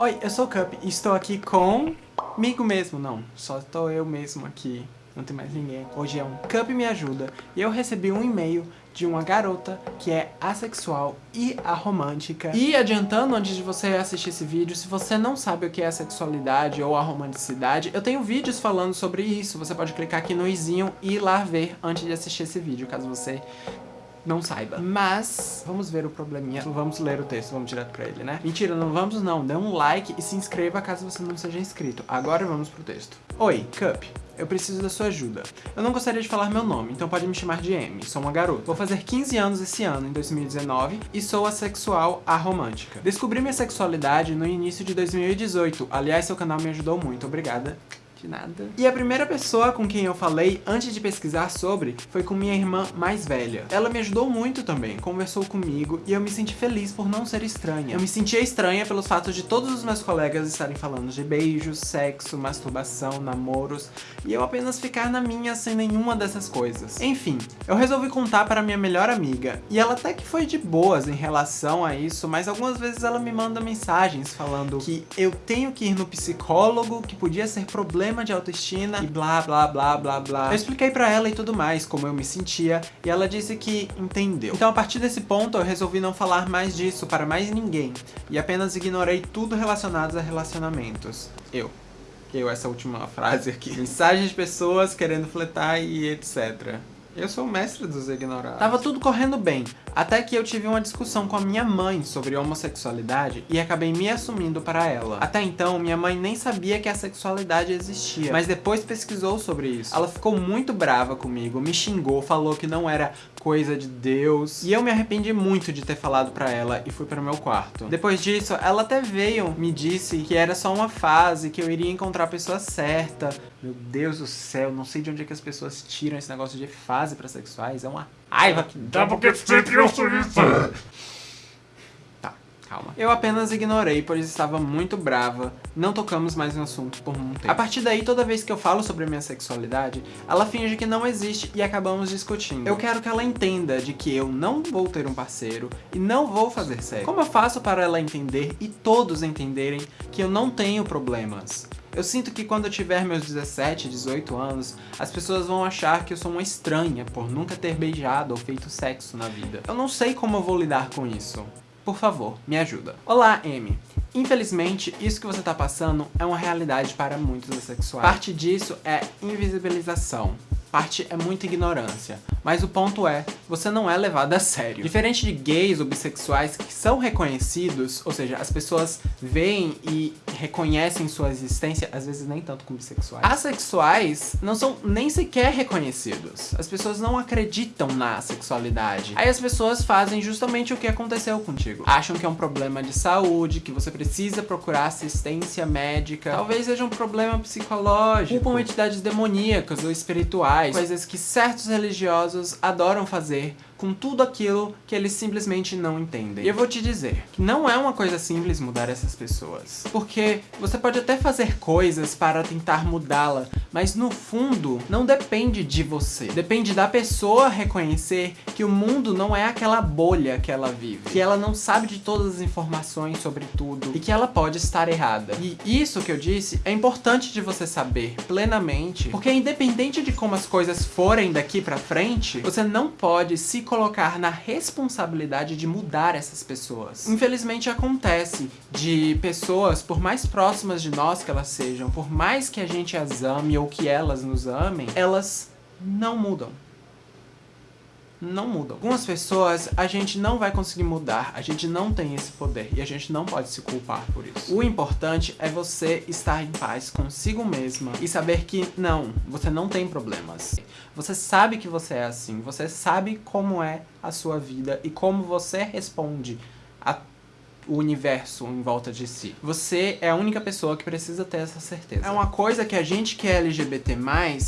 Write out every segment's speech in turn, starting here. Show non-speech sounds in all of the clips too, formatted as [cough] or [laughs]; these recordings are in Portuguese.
Oi, eu sou o Cup e estou aqui comigo mesmo. Não, só estou eu mesmo aqui. Não tem mais ninguém. Hoje é um Cup Me Ajuda. E eu recebi um e-mail de uma garota que é assexual e aromântica. E adiantando, antes de você assistir esse vídeo, se você não sabe o que é a sexualidade ou a romanticidade, eu tenho vídeos falando sobre isso. Você pode clicar aqui no izinho e ir lá ver antes de assistir esse vídeo, caso você não saiba. Mas, vamos ver o probleminha. Vamos ler o texto, vamos direto pra ele, né? Mentira, não vamos não. Dê um like e se inscreva caso você não seja inscrito. Agora vamos pro texto. Oi, Cup. Eu preciso da sua ajuda. Eu não gostaria de falar meu nome, então pode me chamar de M. Sou uma garota. Vou fazer 15 anos esse ano, em 2019, e sou assexual aromântica. Descobri minha sexualidade no início de 2018. Aliás, seu canal me ajudou muito. Obrigada. De nada. E a primeira pessoa com quem eu falei antes de pesquisar sobre foi com minha irmã mais velha. Ela me ajudou muito também, conversou comigo e eu me senti feliz por não ser estranha. Eu me sentia estranha pelos fatos de todos os meus colegas estarem falando de beijos, sexo, masturbação, namoros e eu apenas ficar na minha sem nenhuma dessas coisas. Enfim, eu resolvi contar para minha melhor amiga e ela até que foi de boas em relação a isso, mas algumas vezes ela me manda mensagens falando que eu tenho que ir no psicólogo, que podia ser problema problema de autoestima e blá blá blá blá blá. Eu expliquei pra ela e tudo mais, como eu me sentia, e ela disse que entendeu. Então a partir desse ponto eu resolvi não falar mais disso para mais ninguém, e apenas ignorei tudo relacionado a relacionamentos. Eu. Que eu, essa última frase aqui. [laughs] Mensagens de pessoas querendo fletar e etc. Eu sou o mestre dos ignorados. Tava tudo correndo bem, até que eu tive uma discussão com a minha mãe sobre homossexualidade e acabei me assumindo para ela. Até então, minha mãe nem sabia que a sexualidade existia, mas depois pesquisou sobre isso. Ela ficou muito brava comigo, me xingou, falou que não era coisa de Deus. E eu me arrependi muito de ter falado pra ela e fui para o meu quarto. Depois disso, ela até veio, me disse que era só uma fase, que eu iria encontrar a pessoa certa. Meu Deus do céu, não sei de onde é que as pessoas tiram esse negócio de fase para sexuais. É uma raiva que dá porque sempre eu sou isso. Calma. Eu apenas ignorei, pois estava muito brava, não tocamos mais no assunto por um tempo. A partir daí, toda vez que eu falo sobre minha sexualidade, ela finge que não existe e acabamos discutindo. Eu quero que ela entenda de que eu não vou ter um parceiro e não vou fazer sexo. Como eu faço para ela entender e todos entenderem que eu não tenho problemas? Eu sinto que quando eu tiver meus 17, 18 anos, as pessoas vão achar que eu sou uma estranha por nunca ter beijado ou feito sexo na vida. Eu não sei como eu vou lidar com isso. Por favor, me ajuda. Olá, Amy. Infelizmente, isso que você está passando é uma realidade para muitos assexuais. Parte disso é invisibilização parte é muita ignorância. Mas o ponto é, você não é levado a sério. Diferente de gays ou bissexuais que são reconhecidos, ou seja, as pessoas veem e reconhecem sua existência, às vezes nem tanto com bissexuais. Asexuais não são nem sequer reconhecidos. As pessoas não acreditam na sexualidade. Aí as pessoas fazem justamente o que aconteceu contigo. Acham que é um problema de saúde, que você precisa procurar assistência médica. Talvez seja um problema psicológico. Culpam entidades demoníacas ou espirituais rituais, coisas que certos religiosos adoram fazer com tudo aquilo que eles simplesmente não entendem. E eu vou te dizer que não é uma coisa simples mudar essas pessoas. Porque você pode até fazer coisas para tentar mudá-la, mas no fundo não depende de você. Depende da pessoa reconhecer que o mundo não é aquela bolha que ela vive. Que ela não sabe de todas as informações sobre tudo e que ela pode estar errada. E isso que eu disse é importante de você saber plenamente, porque independente de como as coisas forem daqui pra frente, você não pode se colocar na responsabilidade de mudar essas pessoas. Infelizmente acontece de pessoas, por mais próximas de nós que elas sejam, por mais que a gente as ame ou que elas nos amem, elas não mudam não mudam. Algumas pessoas a gente não vai conseguir mudar, a gente não tem esse poder e a gente não pode se culpar por isso. O importante é você estar em paz consigo mesma e saber que não, você não tem problemas. Você sabe que você é assim, você sabe como é a sua vida e como você responde a o universo em volta de si. Você é a única pessoa que precisa ter essa certeza. É uma coisa que a gente que é LGBT+,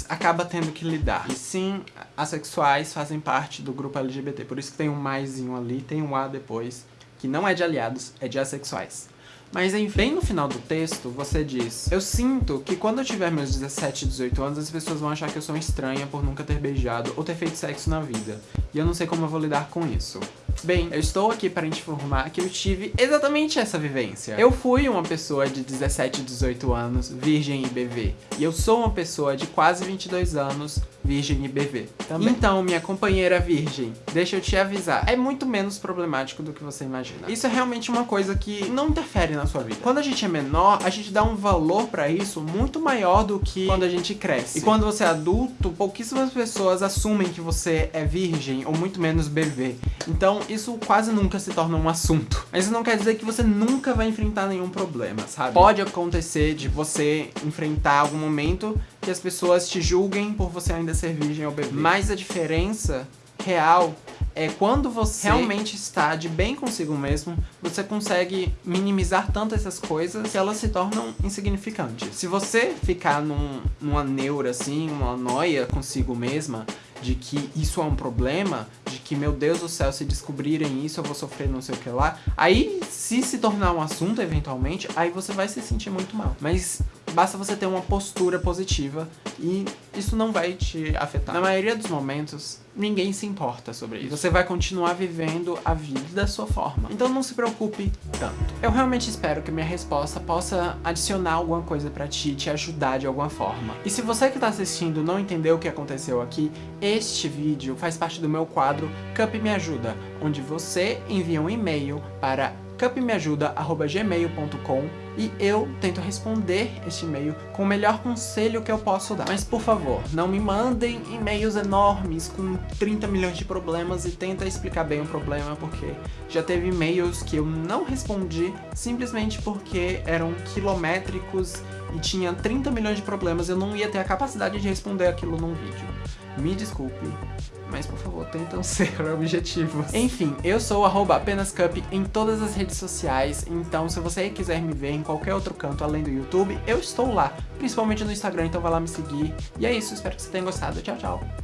acaba tendo que lidar. E sim, assexuais fazem parte do grupo LGBT, por isso que tem um maisinho ali, tem um A depois, que não é de aliados, é de assexuais. Mas bem no final do texto, você diz Eu sinto que quando eu tiver meus 17, 18 anos, as pessoas vão achar que eu sou estranha por nunca ter beijado ou ter feito sexo na vida. E eu não sei como eu vou lidar com isso. Bem, eu estou aqui para te informar que eu tive exatamente essa vivência. Eu fui uma pessoa de 17, 18 anos, virgem e BV. E eu sou uma pessoa de quase 22 anos, virgem e BV. Também. Então, minha companheira virgem, deixa eu te avisar, é muito menos problemático do que você imagina. Isso é realmente uma coisa que não interfere na sua vida. Quando a gente é menor, a gente dá um valor pra isso muito maior do que quando a gente cresce. E quando você é adulto, pouquíssimas pessoas assumem que você é virgem ou muito menos BV. Então, isso quase nunca se torna um assunto. Mas isso não quer dizer que você nunca vai enfrentar nenhum problema, sabe? Pode acontecer de você enfrentar algum momento que as pessoas te julguem por você ainda ser virgem ou bebê. Mas a diferença real é quando você realmente está de bem consigo mesmo, você consegue minimizar tanto essas coisas que elas se tornam insignificantes. Se você ficar num, numa neura assim, uma noia consigo mesma, de que isso é um problema, de que, meu Deus do céu, se descobrirem isso eu vou sofrer não sei o que lá, aí se se tornar um assunto eventualmente, aí você vai se sentir muito mal. Mas basta você ter uma postura positiva e isso não vai te afetar. Na maioria dos momentos, ninguém se importa sobre isso. Você vai continuar vivendo a vida da sua forma. Então não se preocupe tanto. Eu realmente espero que minha resposta possa adicionar alguma coisa pra ti, te ajudar de alguma forma. E se você que tá assistindo não entendeu o que aconteceu aqui, este vídeo faz parte do meu quadro Cup Me Ajuda, onde você envia um e-mail para cupmeajuda.gmail.com e eu tento responder este e-mail com o melhor conselho que eu posso dar. Mas por favor, não me mandem e-mails enormes com 30 milhões de problemas e tenta explicar bem o problema, porque já teve e-mails que eu não respondi simplesmente porque eram quilométricos e tinha 30 milhões de problemas, eu não ia ter a capacidade de responder aquilo num vídeo. Me desculpe, mas por favor, tentam [laughs] ser objetivos. Enfim, eu sou apenascup em todas as redes sociais, então se você quiser me ver em qualquer outro canto além do YouTube, eu estou lá, principalmente no Instagram, então vai lá me seguir. E é isso, espero que você tenha gostado. Tchau, tchau!